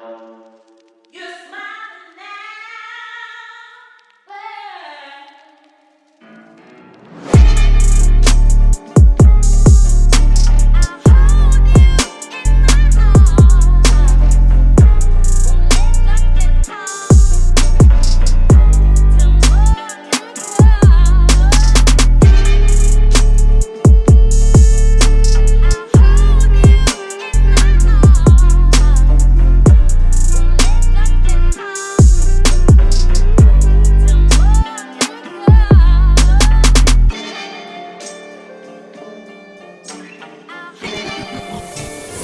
Smiling now.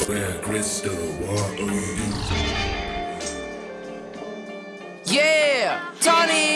Where crystal water. Yeah, Tony.